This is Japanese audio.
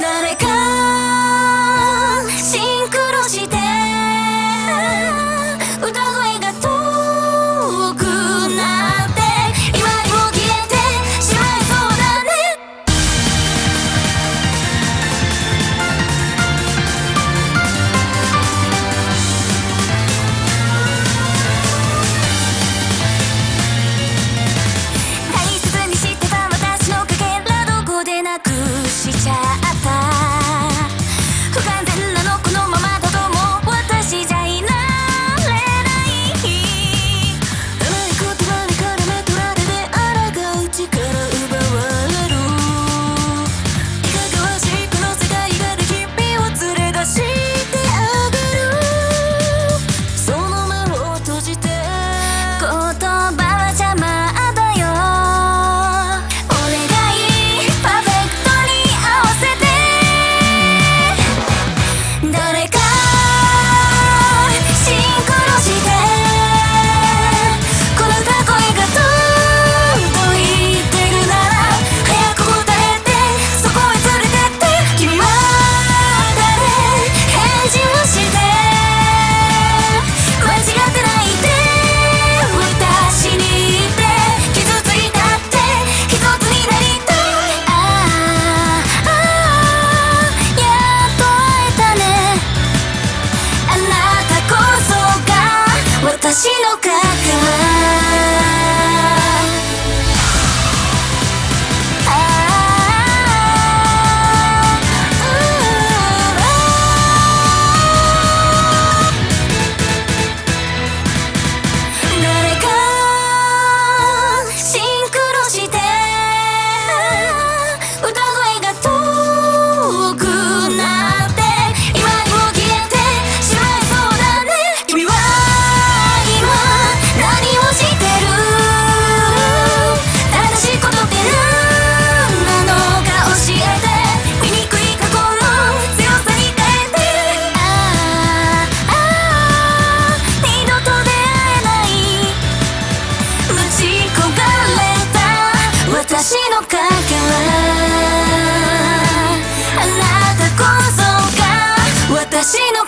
誰か私のか私の影はあなたこそが私の